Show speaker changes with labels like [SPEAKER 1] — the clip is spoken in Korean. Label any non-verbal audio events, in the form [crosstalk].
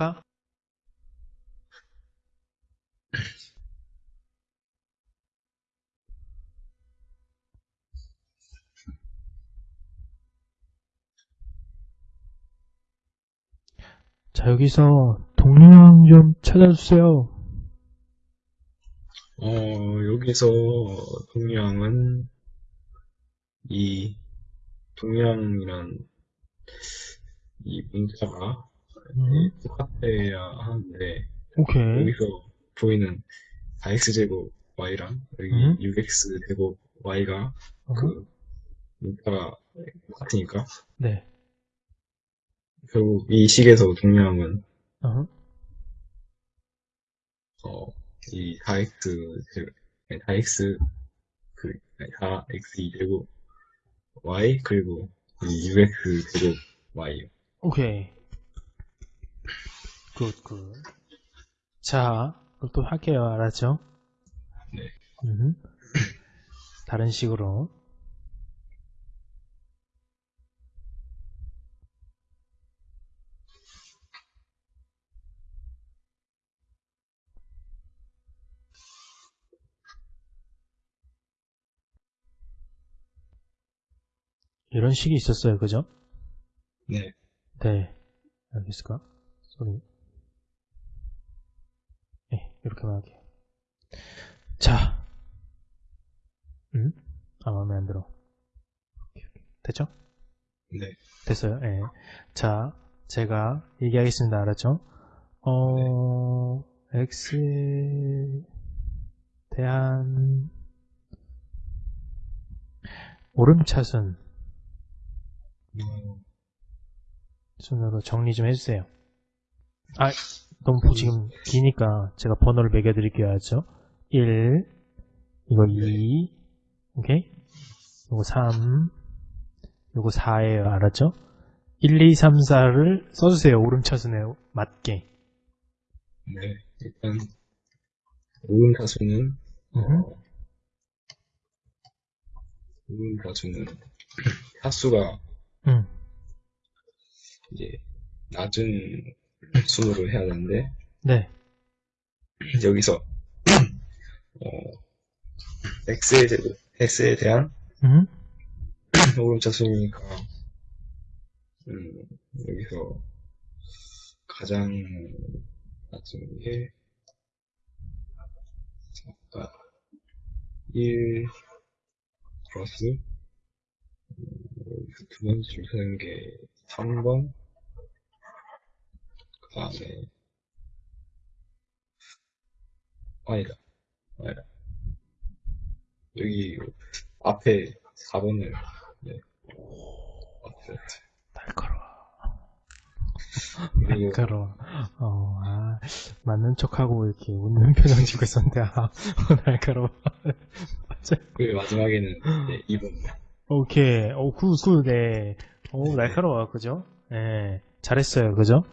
[SPEAKER 1] 할까? 자 여기서 동료형 좀 찾아주세요
[SPEAKER 2] 어 여기서 동료형은 이 동료형이란 이 문자가
[SPEAKER 1] 음.
[SPEAKER 2] 똑같 아야 하는데
[SPEAKER 1] 오케이.
[SPEAKER 2] 여기서 보이는 4x제곱 y랑 여기
[SPEAKER 1] 음.
[SPEAKER 2] 6x 제곱 y가
[SPEAKER 1] 어,
[SPEAKER 2] 그 문자가 똑같으니까
[SPEAKER 1] 네.
[SPEAKER 2] 결국 이 식에서 동양은
[SPEAKER 1] 어,
[SPEAKER 2] 어, 이 4x 제곱, 아니, 4x 그 4x 제곱 y 그리고 이 6x 제곱 y
[SPEAKER 1] 오케이. 굿, 굿. 자, 그럼 또 할게요. 알았죠?
[SPEAKER 2] 네.
[SPEAKER 1] 음. 다른 식으로. 이런 식이 있었어요. 그죠?
[SPEAKER 2] 네.
[SPEAKER 1] 네. 알겠을까? 소리. 네, 이렇게만 할게요. 자. 음? 아, 마음에 안 들어. 됐죠?
[SPEAKER 2] 네.
[SPEAKER 1] 됐어요. 예. 자, 제가 얘기하겠습니다. 알았죠? 어, x에 대한 오름차순
[SPEAKER 2] 어,
[SPEAKER 1] 순으로 정리 좀 해주세요. 아, 너무 지금 기니까 제가 번호를 매겨드릴게요. 알았죠? 1, 이거 2, 오케이? 이거 3, 이거 4예요. 알았죠? 1, 2, 3, 4를 써주세요. 오름차순에 맞게.
[SPEAKER 2] 네. 일단
[SPEAKER 1] 음흠.
[SPEAKER 2] 어, 오음사수는 사수가
[SPEAKER 1] 응,
[SPEAKER 2] 이제 낮은 순으로 해야 되는데.
[SPEAKER 1] 네.
[SPEAKER 2] 여기서 [clears throat] 어, x에, 대- x에 대한
[SPEAKER 1] 음, [clears throat]
[SPEAKER 2] 오름차수니까 음, 여기서 가장 낮은 게 아까 1 플러스 음, 두 번째 줄 서는 게 3번 그 다음에 아니다 아니다 여기 앞에 4번을 네 앞에
[SPEAKER 1] 날카로워.
[SPEAKER 2] 그리고
[SPEAKER 1] 날카로워. 어, 아, 맞는 척하고 이렇게 웃는 표정 짓고 있었는데, 아, [laughs] 날카로워. 맞아.
[SPEAKER 2] 그 마지막에는 네, 2번
[SPEAKER 1] 오케이. 오, good, good, 네. 오, 날카로워, 그죠? 예. 잘했어요, 그죠?